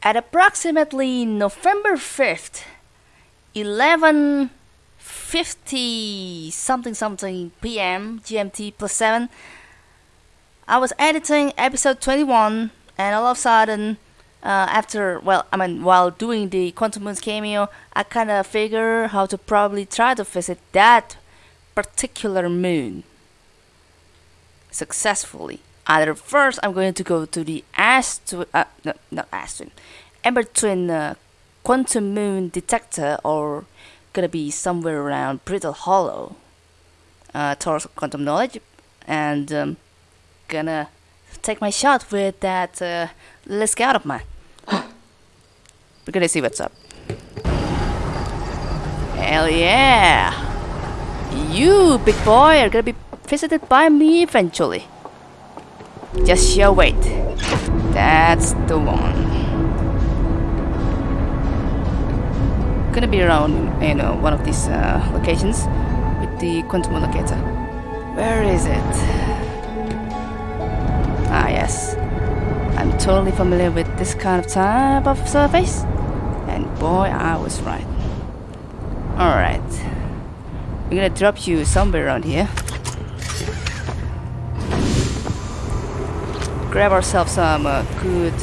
At approximately November 5th, 11:50 something something p.m. GMT plus 7, I was editing episode 21 and all of a sudden uh, after well I mean while doing the Quantum Moons cameo, I kind of figure how to probably try to visit that particular moon successfully. Either first I'm going to go to the Astro uh, no, not Astron, Ember Twin uh, Quantum Moon detector or gonna be somewhere around Brittle Hollow uh, towards quantum knowledge and um, gonna take my shot with that uh, little scout of mine. We're gonna see what's up. Hell yeah! You, big boy, are gonna be visited by me eventually. Just you wait. That's the one. Gonna be around, you know, one of these uh, locations with the quantum locator. Where is it? Ah, yes. I'm totally familiar with this kind of type of surface. And boy, I was right. Alright. We're gonna drop you somewhere around here. Grab ourselves some uh, good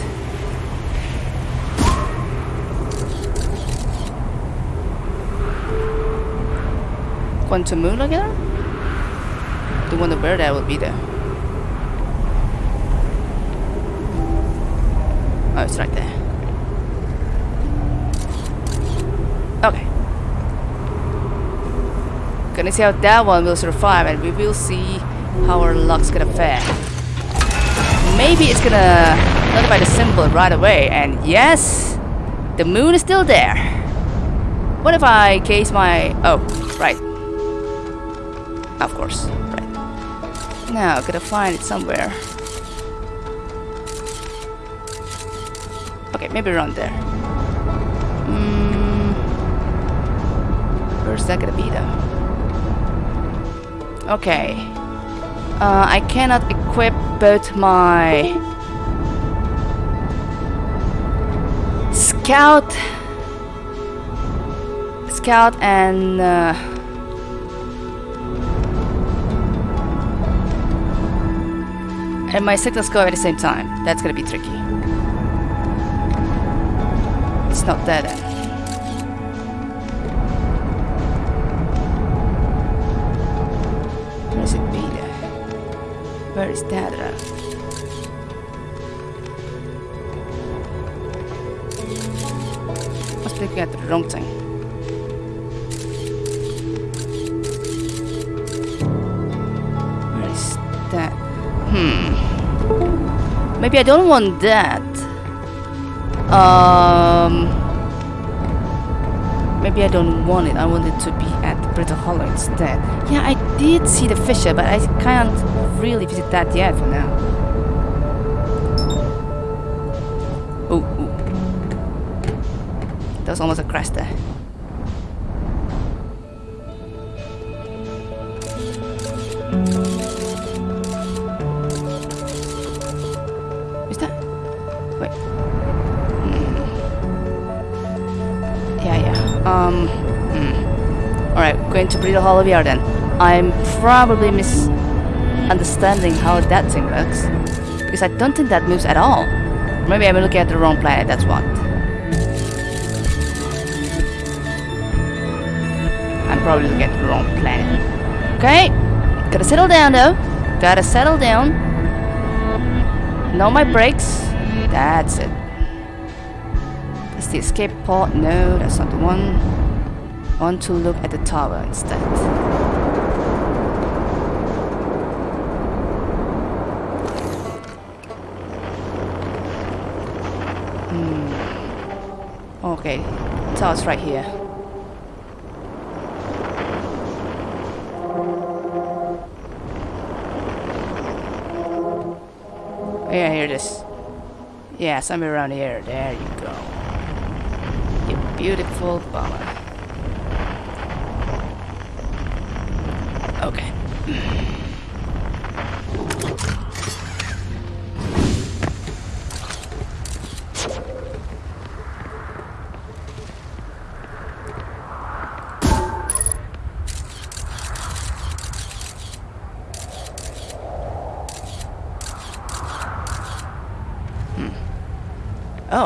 quantum moon again? The one where that will be there. Oh, it's right there. Okay. Gonna see how that one will survive and we will see how our luck's gonna fare. Maybe it's gonna notify the symbol right away and yes, the moon is still there. What if I case my... oh, right. Of course, right. Now, gotta find it somewhere. Okay, maybe around there. Mm, where's that gonna be though? Okay. Uh, I cannot equip both my scout, scout and uh, and my signal scope at the same time. That's gonna be tricky. It's not that then. Must be looking at the wrong thing. That? Hmm. Maybe I don't want that. Um. Maybe I don't want it. I want it to be at Brittle Hollow instead. Yeah, I did see the fissure, but I can't really visit that yet for now. Oh. That was almost a crash there. Going to Brittle VR then. I'm probably misunderstanding how that thing works. Because I don't think that moves at all. Maybe I'm looking at the wrong planet, that's what. I'm probably looking at the wrong planet. Okay, gotta settle down though. Gotta settle down. Know my brakes. That's it. That's the escape pod. No, that's not the one. Want to look at the tower instead. Hmm. Okay, tower's right here. Yeah, here it is. Yeah, somewhere around here. There you go. You beautiful bomber. Okay.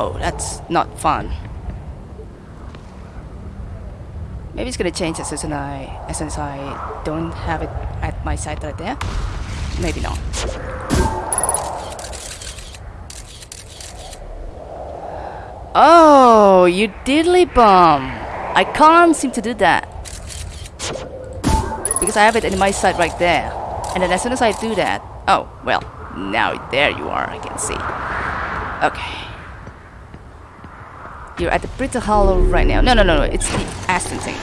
Oh, that's not fun. Maybe it's gonna change as soon as I, as soon as I don't have it at my side right there. Maybe not. Oh, you diddly bum! I can't seem to do that because I have it in my side right there. And then as soon as I do that, oh well, now there you are. I can see. Okay. You're at the Brittle Hollow right now. No, no, no, no. It's the Ash Twin thing.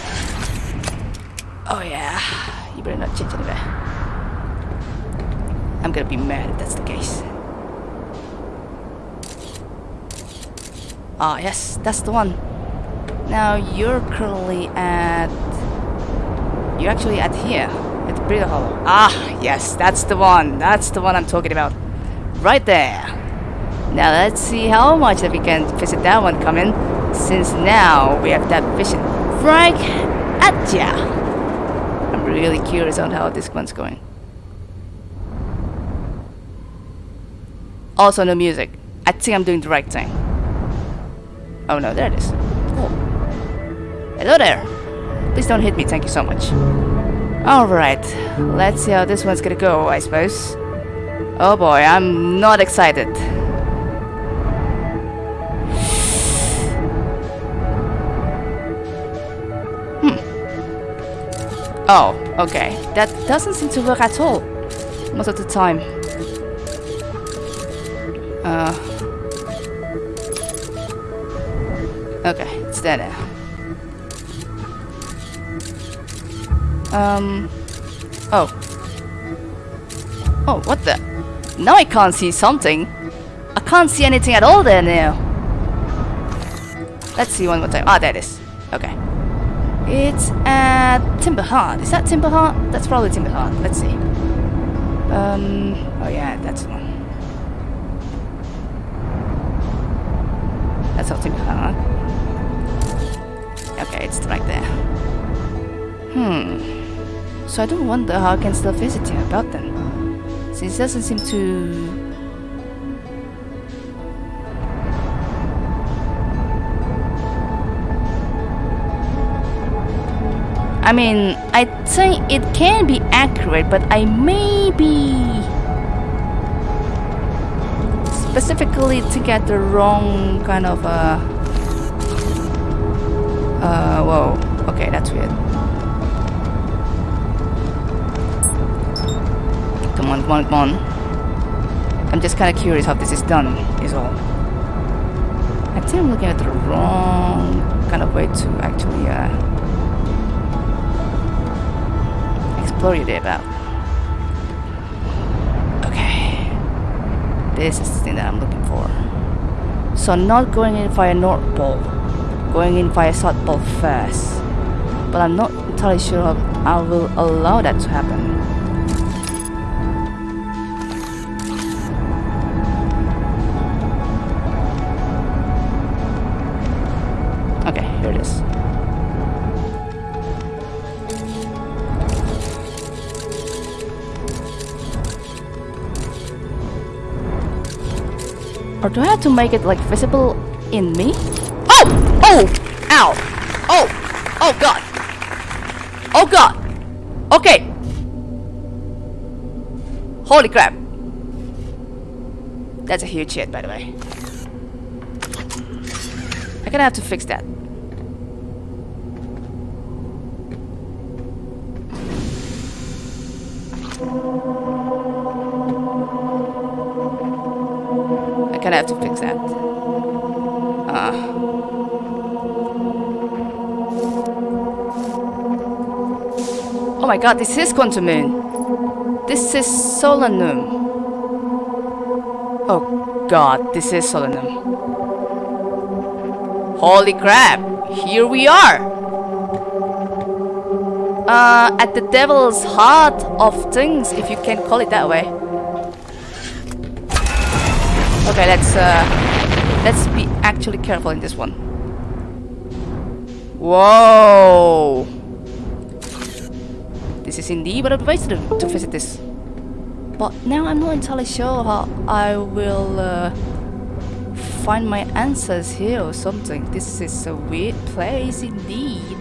Oh yeah. You better not change anywhere. I'm gonna be mad if that's the case. Ah, yes, that's the one. Now you're currently at... You're actually at here, at the Brittle Hollow. Ah, yes, that's the one. That's the one I'm talking about. Right there. Now let's see how much that we can visit that one coming, since now we have that vision right at ya. I'm really curious on how this one's going. Also no music. I think I'm doing the right thing. Oh no, there it is. Oh. Hello there. Please don't hit me, thank you so much. Alright, let's see how this one's gonna go, I suppose. Oh boy, I'm not excited. Oh, okay. That doesn't seem to work at all. Most of the time. Uh, okay, it's there now. Um. Oh. Oh, what the? Now I can't see something. I can't see anything at all there now. Let's see one more time. Ah, there it is. Okay. It's at Timber Hearth. Is that Timber Hearth? That's probably Timber Hearth. Let's see. Um. Oh yeah, that's the one. That's all Timber. Okay, it's right there. Hmm. So I don't wonder how I can still visit him about them. Since he doesn't seem to... I mean, I think it can be accurate, but I may be... Specifically to get the wrong kind of, uh... Uh, whoa. Okay, that's weird. Come on, come on, come on. I'm just kind of curious how this is done, is all. I think I'm looking at the wrong kind of way to actually uh, day about. Okay. This is the thing that I'm looking for. So not going in via North Pole, going in via South Pole first. But I'm not entirely sure I will allow that to happen. Or do I have to make it like visible in me? Oh! Oh! Ow! Oh! Oh god! Oh god! Okay! Holy crap! That's a huge hit, by the way. I'm gonna have to fix that. Gonna fix that. Uh. Oh my god, this is Quantum Moon. This is Solanum. Oh god, this is Solanum. Holy crap! Here we are! Uh, at the devil's heart of things, if you can call it that way. Okay, let's uh, let's be actually careful in this one. Whoa! This is indeed of the ways to, to visit this. But now I'm not entirely sure how I will uh, find my answers here or something. This is a weird place indeed.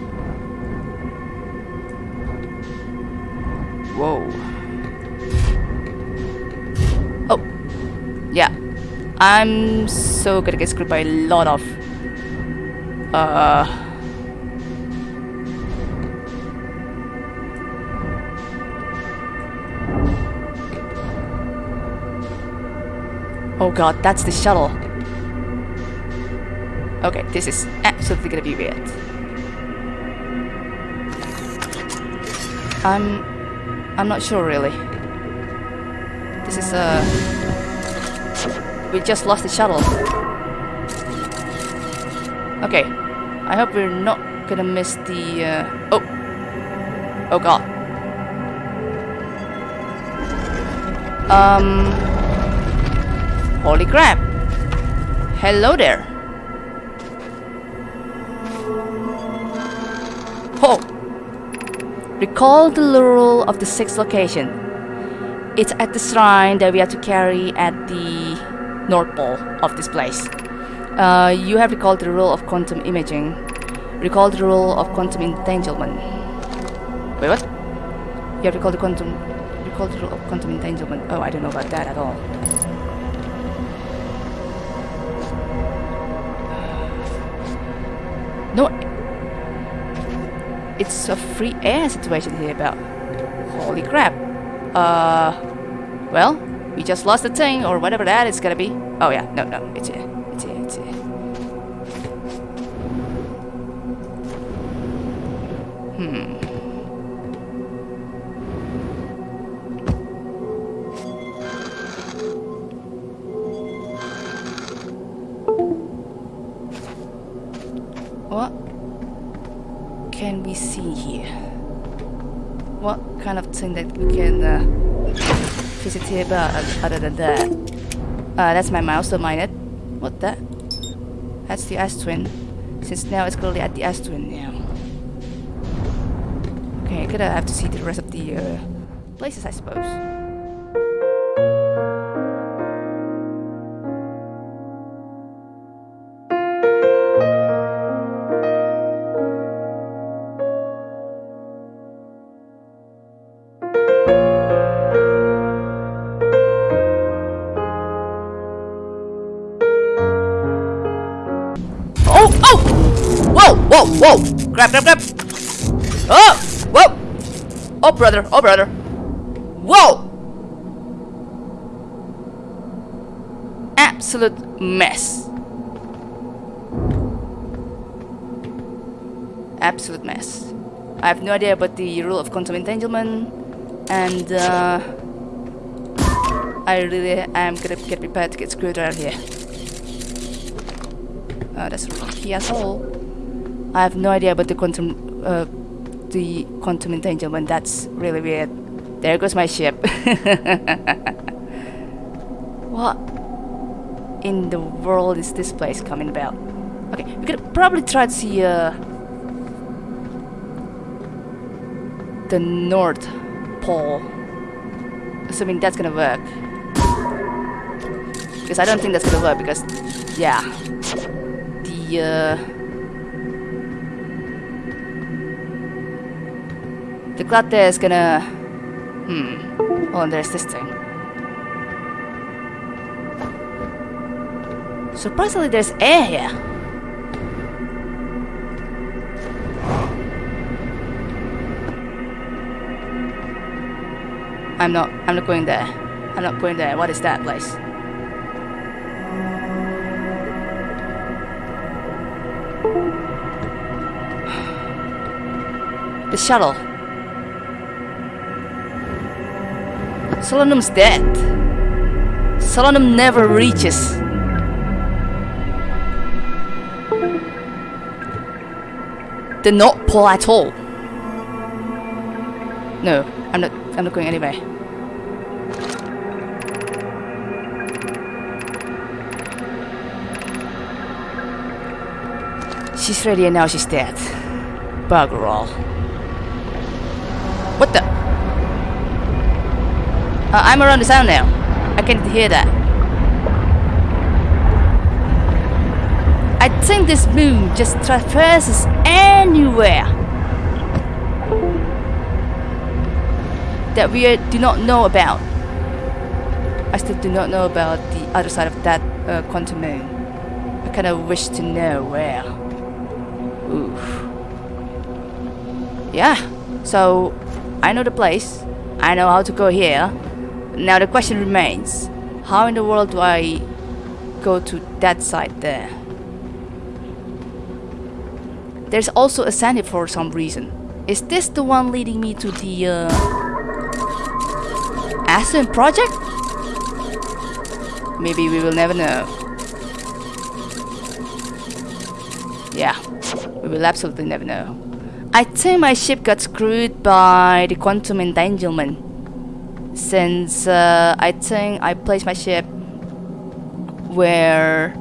I'm so gonna get screwed by a lot of... Uh... Oh god, that's the shuttle. Okay, this is absolutely gonna be weird. I'm... I'm not sure really. This is uh... We just lost the shuttle. Okay. I hope we're not gonna miss the uh... Oh! Oh god. Um... Holy crap! Hello there! Oh! Recall the laurel of the sixth location. It's at the shrine that we have to carry at the North Pole of this place. Uh, you have recalled the rule of quantum imaging. Recall the rule of quantum entanglement. Wait, what? You have recalled the quantum... Recall the rule of quantum entanglement. Oh, I don't know about that at all. No, it's a free air situation here about. Holy crap. Uh, well, we just lost the thing or whatever that is gonna be. Oh yeah, no, no, it's here, it's here, it's here. Hmm. What can we see here? What kind of thing that we can uh, visit here about other than that? Uh, that's my mind it. What that? That's the Ash Twin. Since now it's clearly at the Ash Twin now. Okay, I'm gonna have to see the rest of the uh, places, I suppose. Grab, grab, grab! Oh! Whoa! Oh, brother, oh, brother. Whoa! Absolute mess. Absolute mess. I have no idea about the rule of quantum entanglement, and uh, I really am gonna get prepared to get screwed around here. Uh, that's a wrong key as all. I have no idea about the quantum, uh, the quantum entanglement. That's really weird. There goes my ship. what in the world is this place coming about? Okay, we could probably try to see uh, the North Pole. Assuming that's gonna work. Because I don't think that's gonna work because, yeah, the uh, the cloud there is gonna hmm oh and there's this thing. Surprisingly there's air here. I'm not I'm not going there. I'm not going there. What is that place? The shuttle. Solanum's dead. Solanum never reaches. The North Pole at all. No, I'm not. I'm not going anywhere. She's ready and now she's dead. Bugger all. What the? Uh, I'm around the sound now. I can hear that. I think this moon just traverses anywhere that we do not know about. I still do not know about the other side of that uh, quantum moon. I kind of wish to know where. Oof. Yeah, so I know the place. I know how to go here. Now the question remains, how in the world do I go to that side there? There's also a sandy for some reason. Is this the one leading me to the uh, Ash Twin project? Maybe we will never know. Yeah, we will absolutely never know. I think my ship got screwed by the quantum entanglement. Since uh, I think I placed my ship where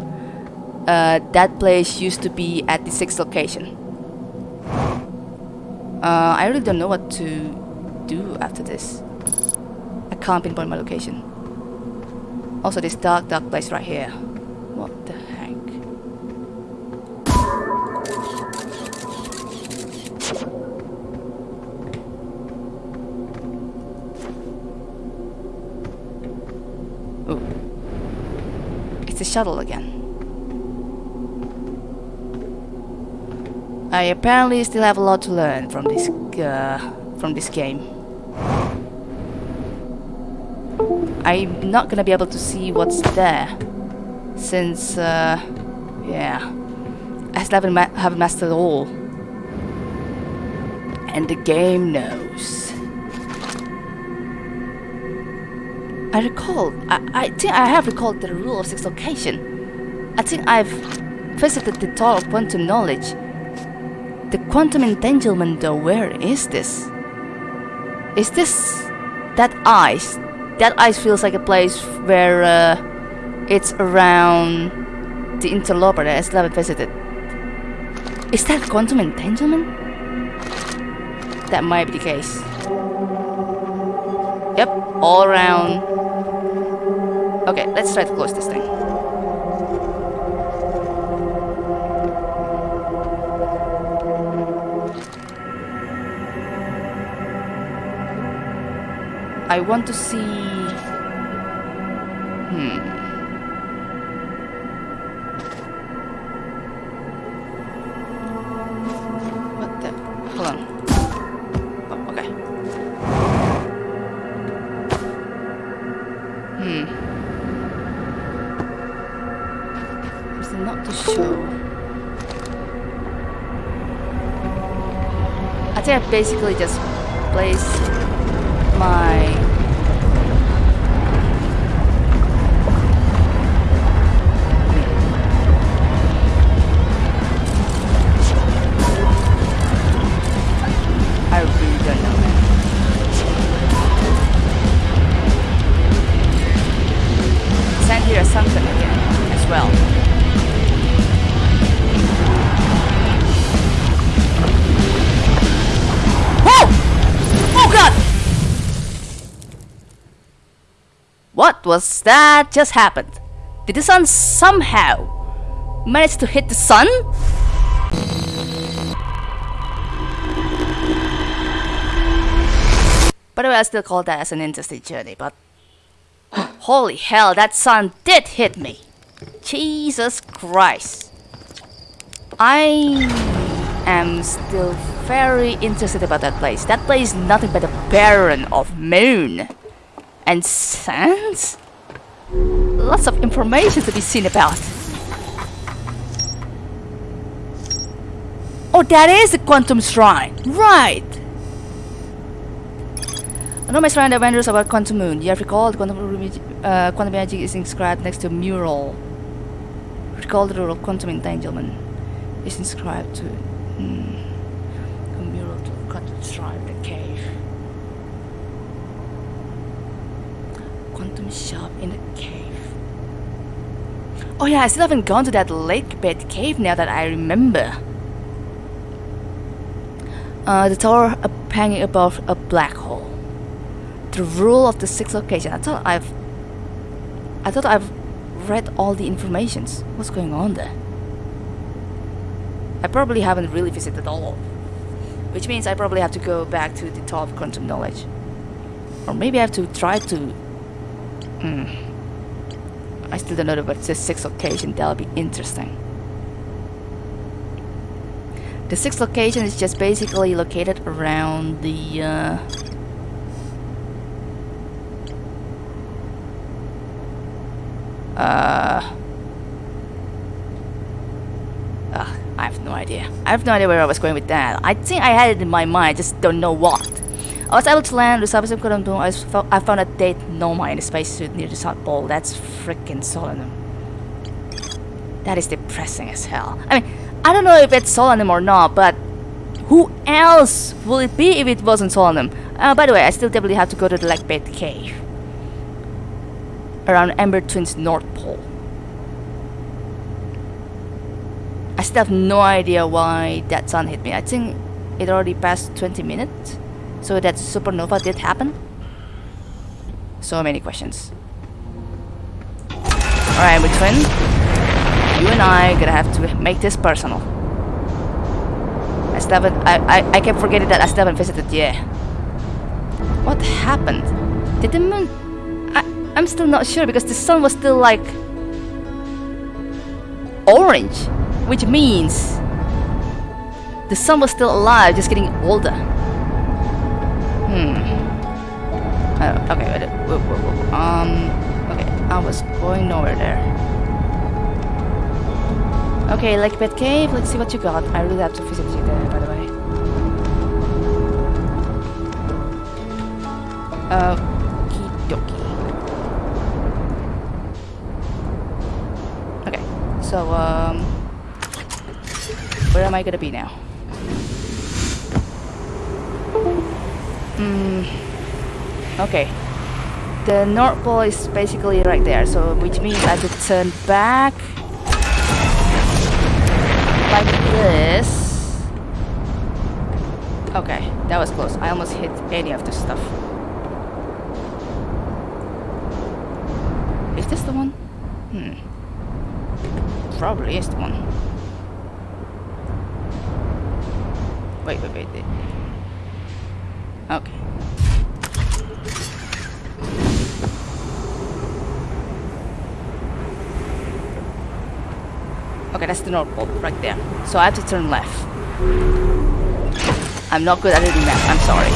uh, that place used to be at the sixth location. Uh, I really don't know what to do after this. I can't pinpoint my location. Also this dark dark place right here. A shuttle again. I apparently still have a lot to learn from this uh, from this game. I'm not gonna be able to see what's there since uh, yeah I still haven't, ma haven't mastered all and the game knows I recall I, I think I have recalled the rule of six location I think I've visited the Tower of Quantum Knowledge the quantum entanglement though, where is this? Is this that ice? That ice feels like a place where uh, it's around the interloper that I haven't visited. Is that quantum entanglement? That might be the case. Yep, all around. Okay, let's try to close this thing. I want to see... basically just place my What was that just happened? Did the sun somehow manage to hit the sun? By the way, I still call that as an interesting journey, but holy hell, that sun did hit me. Jesus Christ. I am still very interested about that place. That place is nothing but a barren of moon and sands. Lots of information to be seen about. Oh, that is the Quantum Shrine. Right. Another shrine that wonders about Quantum Moon. You have recalled quantum, uh, quantum magic is inscribed next to a mural. Recall the rule of quantum entanglement is inscribed to hmm, a mural to quantum shrine, the cave. Quantum shop in the cave. Oh yeah, I still haven't gone to that lake bed cave now that I remember. Uh, the tower hanging above a black hole. The rule of the six location. I thought I've I thought I've read all the informations. What's going on there? I probably haven't really visited all. Which means I probably have to go back to the top quantum knowledge. Or maybe I have to try to... Hmm. I still don't know it's the sixth location. That'll be interesting. The sixth location is just basically located around the... Uh, uh, uh, I have no idea. I have no idea where I was going with that. I think I had it in my mind, I just don't know what. I was able to land the couldn't do. I, I found a dead Nomai in a spacesuit near the South Pole. That's freaking Solanum. That is depressing as hell. I mean, I don't know if it's Solanum or not, but who else will it be if it wasn't Solanum? Uh, by the way, I still definitely have to go to the Lakebed Cave. Around Ember Twin's North Pole. I still have no idea why that sun hit me. I think it already passed 20 minutes. So that supernova did happen? So many questions. Alright, Ember Twin you and I gonna have to make this personal. I still haven't, I, I, I kept forgetting that I still haven't visited yet. What happened? Did the moon... I, I'm still not sure because the sun was still like... Orange. Which means... The sun was still alive, just getting older. Hmm. Uh, okay, wait, wait, wait, um... Okay, I was going nowhere there. Okay, Lakebed Cave, let's see what you got. I really have to visit you there, by the way. Uh. Okie dokie. Okay, so, um... Where am I gonna be now? Hmm... Okay. The North Pole is basically right there, so which means I to turn back like this. Okay, that was close. I almost hit any of this stuff. Is this the one? Hmm. Probably is the one. Wait, wait, wait. Okay. Okay, that's the North Pole right there. So I have to turn left. I'm not good at reading that. I'm sorry.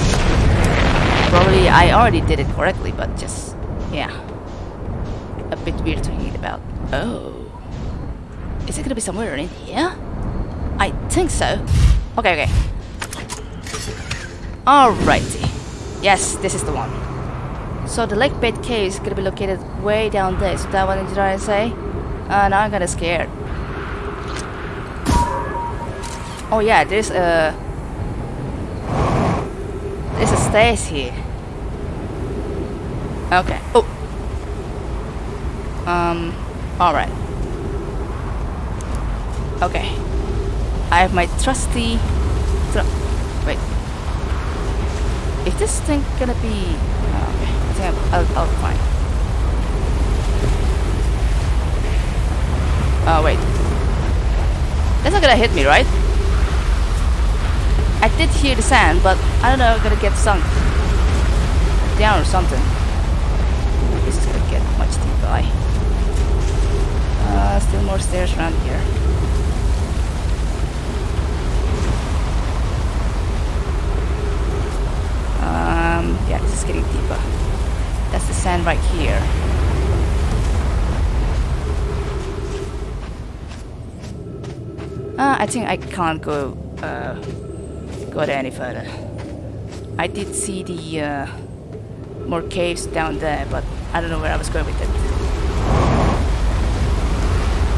Probably I already did it correctly, but just, yeah. A bit weird to read about. Oh. Is it gonna be somewhere in here? I think so. Okay, okay. Alrighty. Yes, this is the one. So the lake bed cave is gonna be located way down there. Is that what you're trying to say? Uh, now I'm kinda scared. Oh yeah, there's a there's a stairs here. Okay. Oh. Um. All right. Okay. I have my trusty. Tr wait. Is this thing gonna be? Okay. I think I'll, I'll, find. Oh wait. That's not gonna hit me, right? I did hear the sound, but I don't know I'm gonna get sunk down or something. This is gonna get much deeper. Uh, still more stairs around here. Um, yeah, this is getting deeper. That's the sand right here. Uh, I think I can't go uh, go there any further. I did see the uh, more caves down there, but I don't know where I was going with it.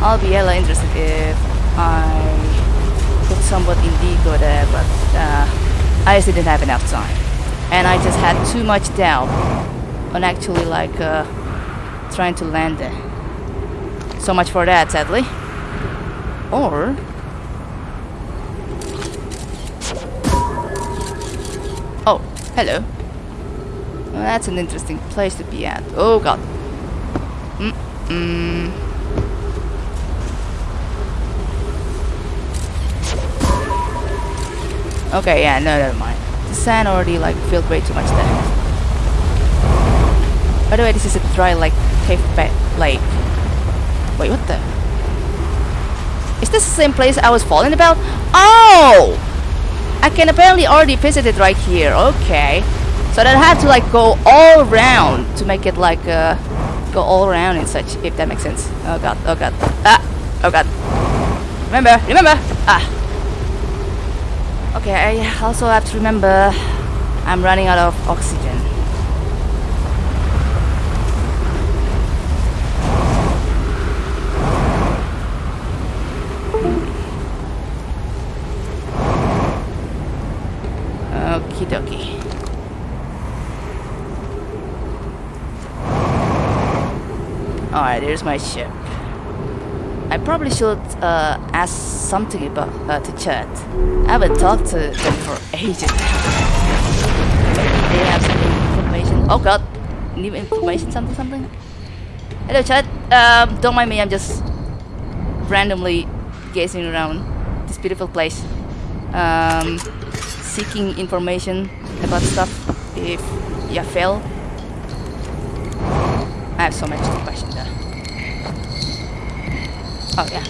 I'll be hella interested if I could somewhat indeed go there, but uh, I just didn't have enough time. And I just had too much doubt on actually like uh, trying to land there. So much for that, sadly. Or Oh, hello. Well, that's an interesting place to be at. Oh god. Mm -mm. Okay, yeah, no, never mind. The sand already like filled way too much there. By the way, this is a dry like cave bed lake. Wait, what the? Is this the same place I was falling about? Oh! I can apparently already visit it right here. Okay. So then I have to like go all around to make it like uh, go all around and such, if that makes sense. Oh god, oh god. Ah! Oh god. Remember, remember! Ah! Okay, I also have to remember I'm running out of oxygen. Okie dokie. Alright, there's my ship. I probably should uh, ask something about uh, to chat. I haven't talked to them for ages. they have some information. Oh god, new information, something, something. Hello, chat. Um, don't mind me. I'm just randomly gazing around this beautiful place, um, seeking information about stuff. If you fail, I have so much questions there. Oh yeah.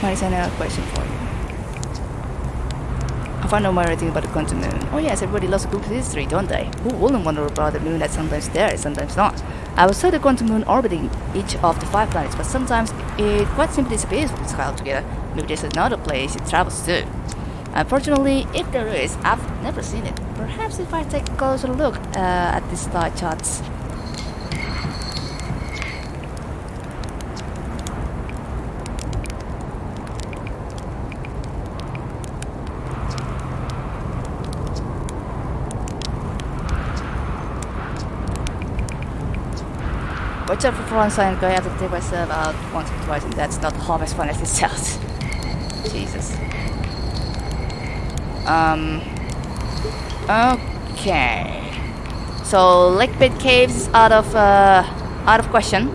What is another question for you? I found out more everything about the quantum moon. Oh yes, everybody loves a good history, don't they? Who wouldn't wonder about the moon that's sometimes there and sometimes not? I would say the quantum moon orbiting each of the five planets, but sometimes it quite simply disappears from the sky altogether. Maybe there's another place it travels to. Unfortunately, if there is, I've never seen it. Perhaps if I take a closer look uh, at the star charts. Watch out for one sign going out to take myself out once or twice and that's not half as fun as it sounds. Jesus. Um. Okay. So Pit Caves is out of uh, out of question.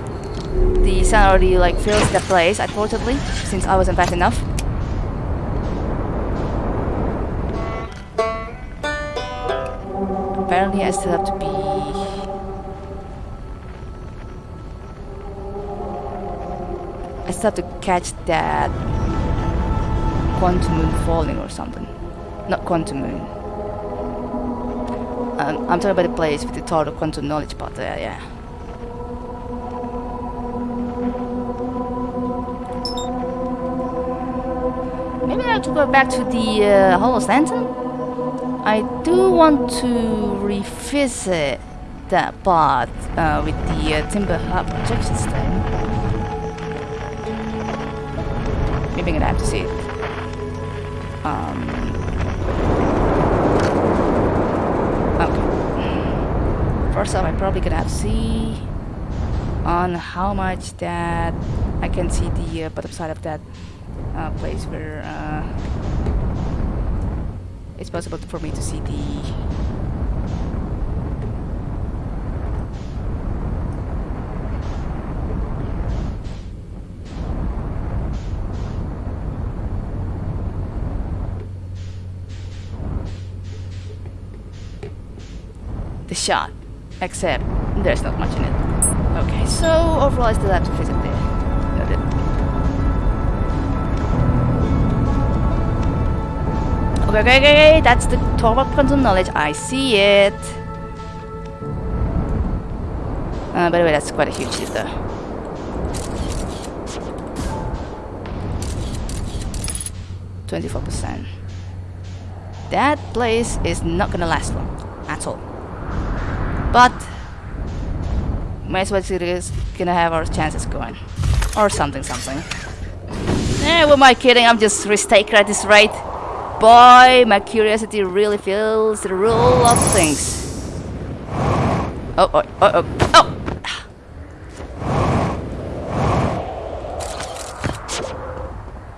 The sun already like fills the place, unfortunately, since I wasn't fast enough. Apparently, I still have to be. I still have to catch that quantum moon falling or something. Not quantum moon. Um, I'm talking about the place with the total quantum knowledge part there, yeah. Maybe I have to go back to the uh, Hollow Lantern? I do want to revisit that part uh, with the uh, Timber Hub projection thing. Maybe I'm gonna have to see it. Um, First off, I'm probably gonna have to see on how much that I can see the uh, bottom side of that uh, place where uh, it's possible for me to see the the shot. Except there's not much in it. Okay, so overall I still have to visit there. Okay, okay, okay, that's the of quantum knowledge. I see it. Uh, by the way, that's quite a huge ship though. Twenty-four percent. That place is not gonna last long at all. But might as well is gonna have our chances going. Or something something. Eh, what am I kidding? I'm just taker at this rate. Boy, my curiosity really feels the rule of things. Oh, oh, oh, oh, oh!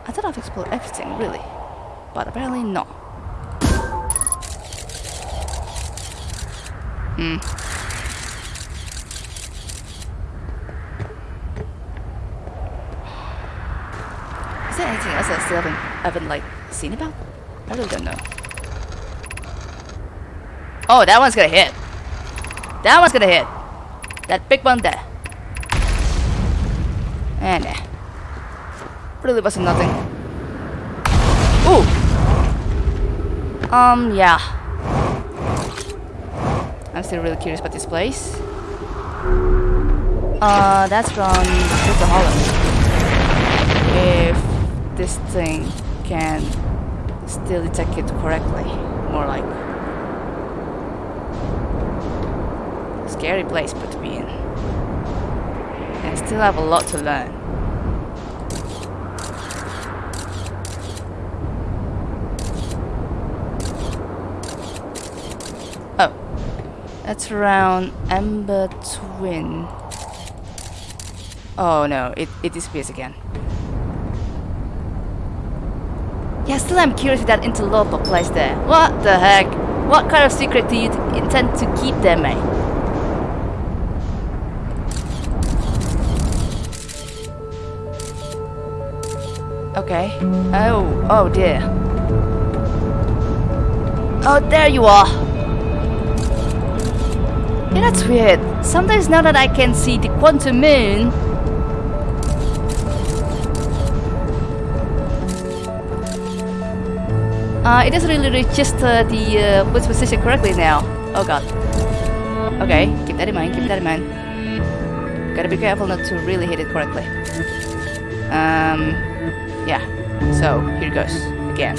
I thought I've explored everything, really. But apparently not. Hmm. I haven't, haven't like seen about? I really don't know. Oh, that one's gonna hit. That one's gonna hit. That big one there. And eh. Really wasn't nothing. Ooh. Um, yeah. I'm still really curious about this place. Uh, that's from Crystal Hollow. If this thing can still detect it correctly, more like. Scary place put me in. And still have a lot to learn. Oh. That's around Ember Twin. Oh no, it, it disappears again. Yeah, still I'm curious with that interloper place there. What the heck? What kind of secret do you intend to keep there, mate? Okay. Oh, oh dear. Oh, there you are. Yeah, that's weird. Sometimes now that I can see the quantum moon, uh, it doesn't really register the uh, position correctly now. Oh god. Okay, keep that in mind, keep that in mind. Gotta be careful not to really hit it correctly. Um, yeah. So, here goes. Again.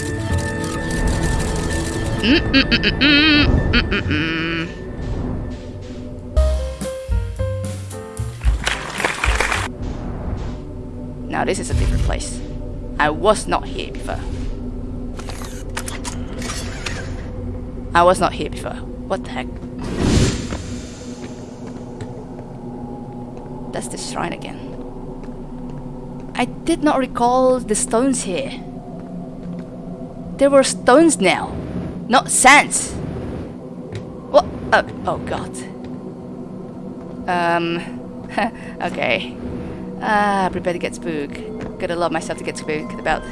Mm -mm -mm now this is a different place. I was not here before. I was not here before. What the heck? That's the shrine again. I did not recall the stones here. There were stones now, not sands. What? Oh, oh god. Um, okay. Ah, prepare to get spooked. Gotta love myself to get spooked about.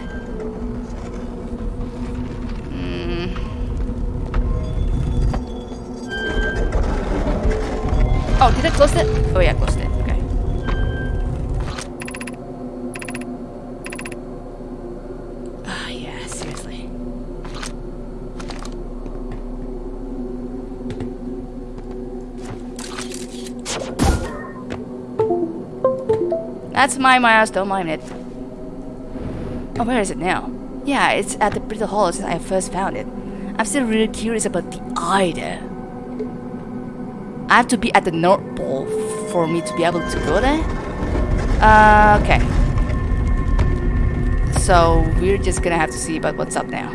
Oh, did I close it? Oh yeah, I closed it. Okay. Ah, yeah, seriously. That's my mouse, don't mind it. Oh, where is it now? Yeah, it's at the Brittle Hollow since I first found it. I'm still really curious about the eye there. I have to be at the North Pole for me to be able to go there? Uh, okay. So, we're just gonna have to see about what's up now.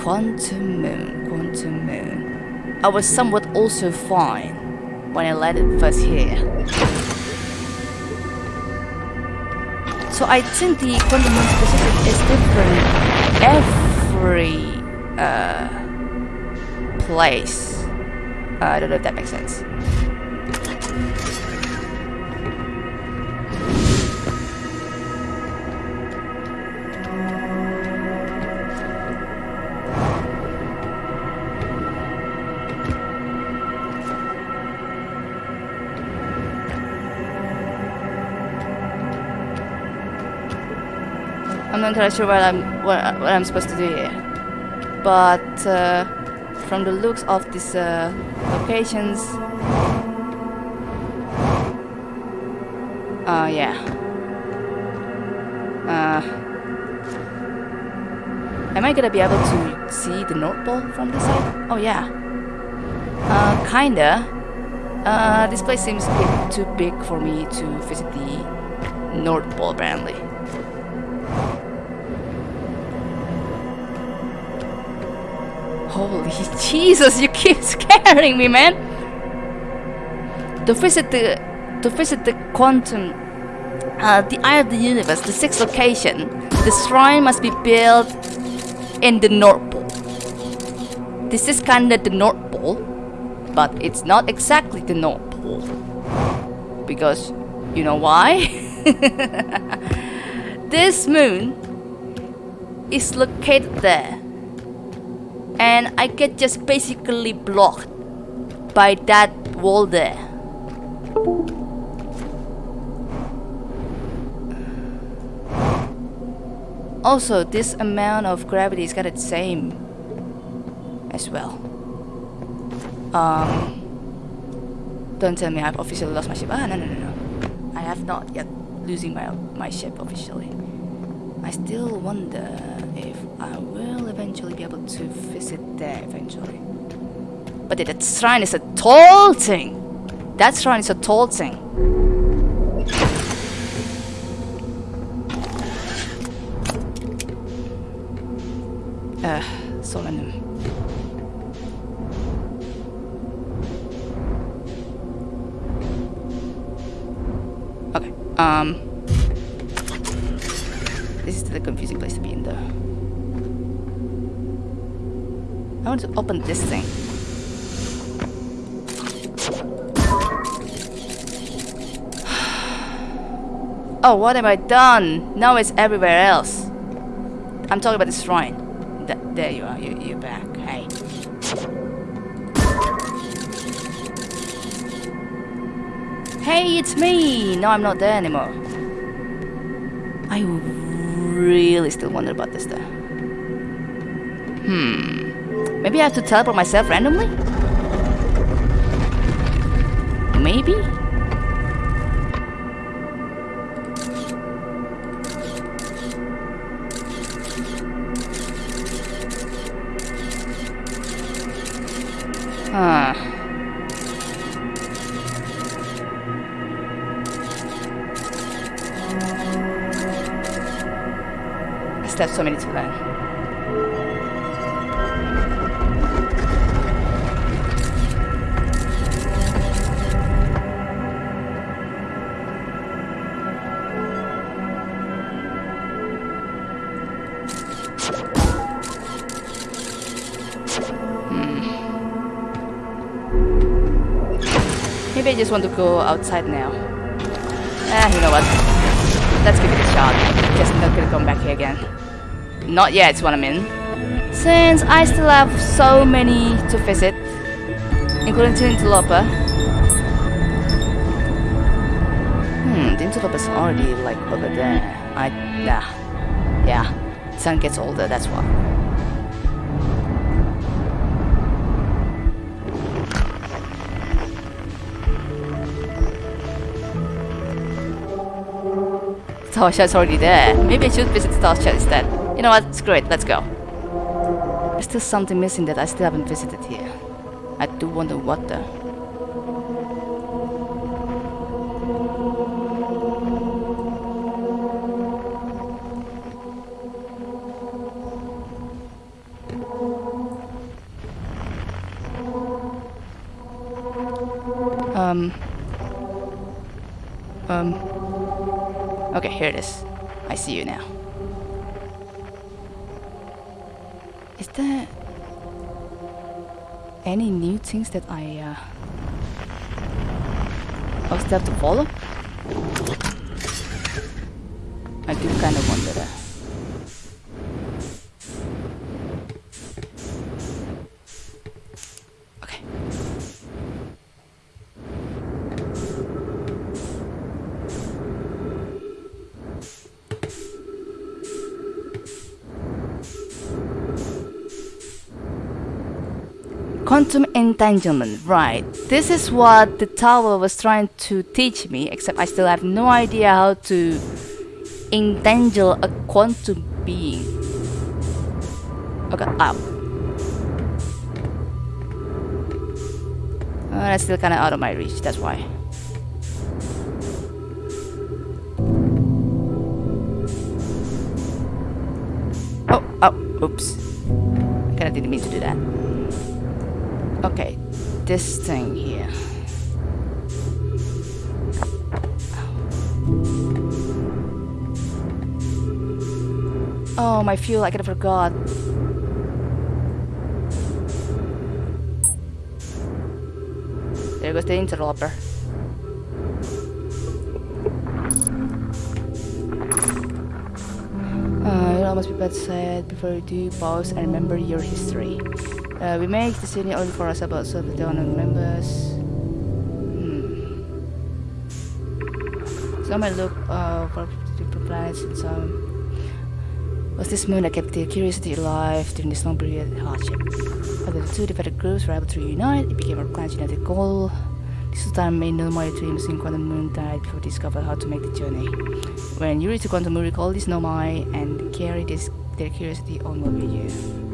Quantum Moon, Quantum Moon. I was somewhat also fine when I landed first here. So I think the quantum moon specific is different every uh, place. Uh, I don't know if that makes sense. I'm not entirely sure what I'm what, what I'm supposed to do here, but uh, from the looks of this uh, locations, uh, yeah. Uh, am I gonna be able to see the North Pole from this side? Oh yeah. Uh, kinda. Uh, this place seems a bit too big for me to visit the North Pole apparently. Holy Jesus, you keep scaring me, man! To visit the to visit the quantum uh, the eye of the universe, the sixth location, the shrine must be built in the North Pole. This is kinda the North Pole, but it's not exactly the North Pole. Because you know why? this moon is located there. And I get just basically blocked by that wall there. Also, this amount of gravity is kind of the same as well. Um, don't tell me I've officially lost my ship. Ah, no, no, no, no. I have not yet losing my my ship officially. I still wonder if I will eventually be able to visit there eventually. But that shrine is a tall thing. That shrine is a tall thing. Uh, Solanum. Okay, um... This is the confusing place to be in though. I want to open this thing. Oh, what have I done? Now it's everywhere else. I'm talking about the shrine. Th there you are, you, you're back. Hey. Hey, it's me! No, I'm not there anymore. I really still wonder about this though. Hmm. Maybe I have to teleport myself randomly? Maybe? I so many to learn. Maybe I just want to go outside now. Ah, you know what? Let's give it a shot. Guess I'm not gonna come back here again. Not yet, is what I mean. Since I still have so many to visit, including Tinteloper. Hmm, Tinteloper's already like over there. I, yeah, yeah. Sun gets older, that's why. Star Chat's already there. Maybe I should visit Star Chat instead. You know what? Screw it. Let's go. There's still something missing that I still haven't visited here. I do wonder what though. Any new things that I uh have to follow? I do kind of wonder that. Quantum entanglement, right. This is what the tower was trying to teach me, except I still have no idea how to entangle a quantum being. Okay, ow. Uh, that's still kinda out of my reach, that's why. Oh, oh, oops. I kinda didn't mean to do that. Okay, this thing here. Oh, my fuel, I kinda forgot. There goes the interloper. Uh, must be bad said before you do pause and remember your history. Uh, we make the journey only for ourselves so that the owner remembers. Hmm. Some might look uh, for different planets and some. Was this moon that kept the curiosity alive during this long period of hardship? After the two divided groups were able to reunite, it became our clan's united goal. This time made no more dreams in Quantum Moon died before discovered how to make the journey. When you reach the Quantum Moon, recall this Nomai and carry this their curiosity onward with you.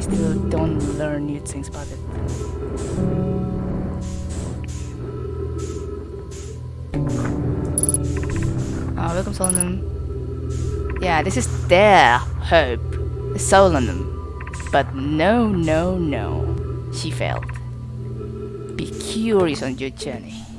I still don't learn new things about it. Welcome Solanum. Yeah, this is their hope. Solanum. But no, no, no. She failed. Be curious on your journey.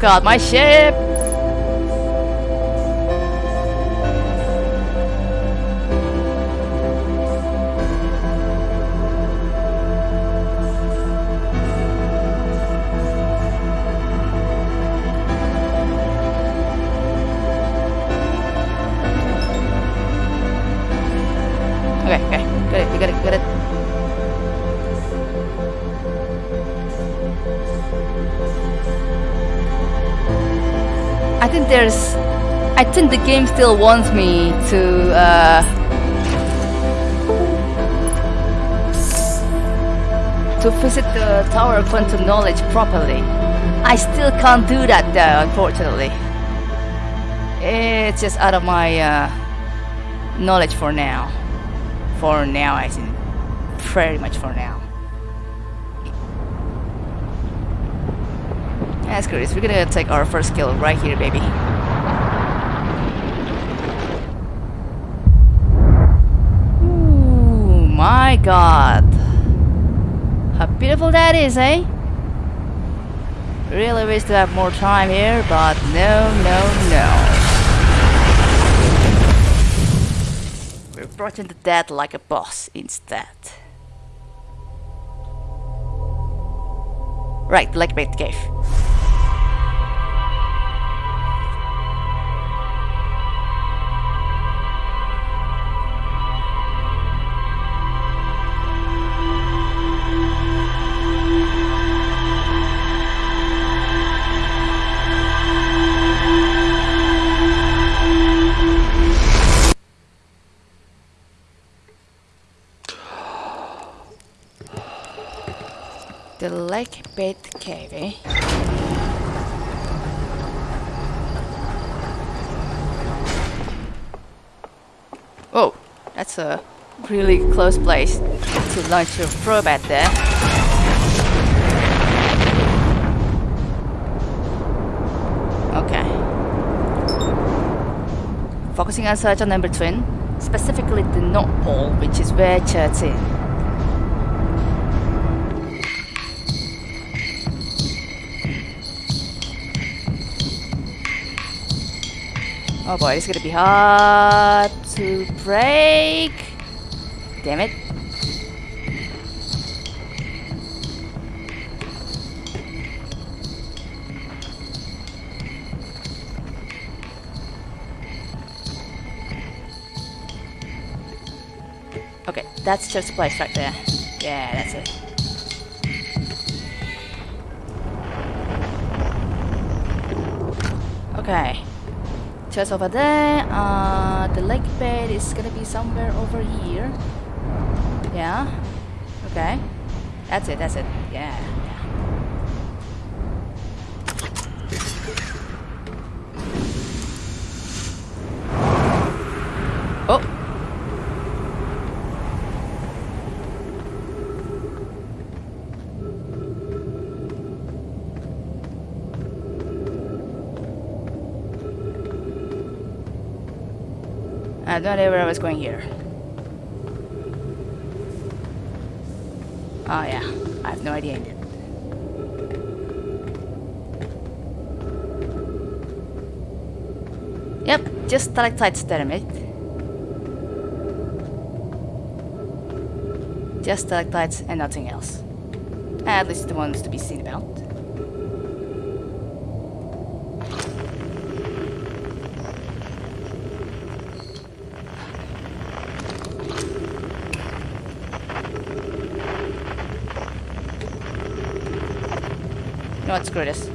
God, my ship! The game still wants me to. Uh, to visit the Tower of Quantum Knowledge properly. I still can't do that though, unfortunately. It's just out of my uh, knowledge for now. For now, I think. Pretty much for now. Yeah, screw this. We're gonna take our first kill right here, baby. God. How beautiful that is, eh? Really wish to have more time here, but no, no, no. We're brought into death like a boss instead. Right, lake bed cave. Lake bed cave, eh? Oh, that's a really close place to launch your at there. Okay. Focusing on search on Ember Twin, specifically the North Pole, which is where Church is. Oh boy, it's gonna be hard to break. Damn it. Okay, that's just a place right there. Yeah, that's it. Okay. Just over there. Uh, the lake bed is gonna be somewhere over here. Yeah. Okay. That's it. That's it. Yeah. yeah. Oh. I no idea where I was going here. Oh yeah, I have no idea. Yep, just stalactites there, mate. Just stalactites and nothing else. At least the ones to be seen about. You know what, screw this.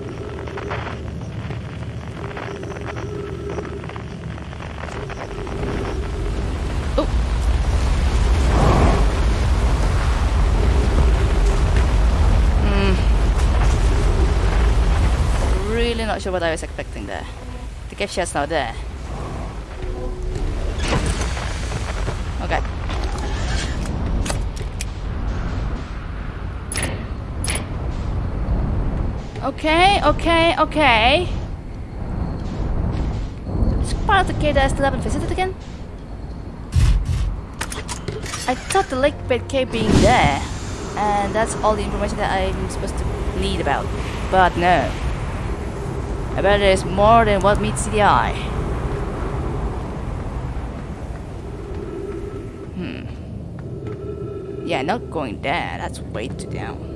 Really not sure what I was expecting there. The gift shot's not there. Okay, okay, okay. It's part of the cave that I still haven't visited again? I thought the lake bed cave being there, and that's all the information that I'm supposed to need about. But no. I bet there's more than what meets the eye. Hmm. Yeah, not going there. That's way too down.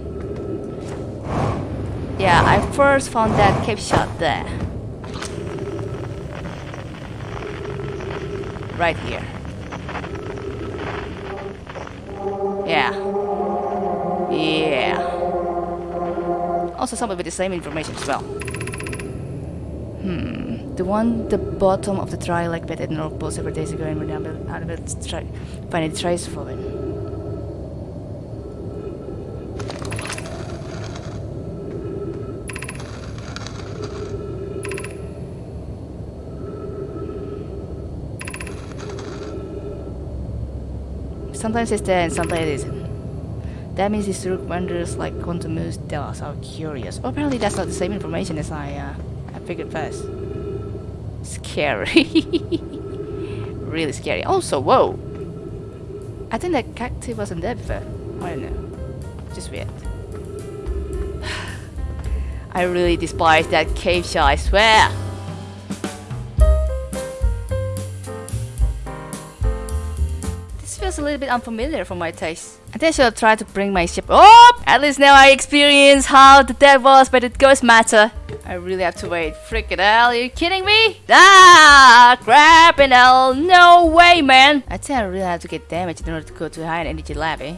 Yeah, I first found that cave shard there. Right here. Yeah. Yeah. Also some with the same information as well. Hmm. The one the bottom of the dry lake bed at North Pole several days ago and we're now out of try finding trace for it. Sometimes it's there and sometimes it isn't. That means these rook wanderers like quantum moves tell us how curious. Apparently that's not the same information as I, uh, I figured first. Scary. really scary. Also, whoa! I think that cacti wasn't there before. I don't know. Just weird. I really despise that cave shard, I swear! Little bit unfamiliar for my taste. I think I should tried to bring my ship up! At least now I experience how the dead was by the ghost matter. I really have to wait. Freaking hell, are you kidding me? Ah, crap and hell, no way, man! I think I really have to get damaged in order to go to high energy lab, eh?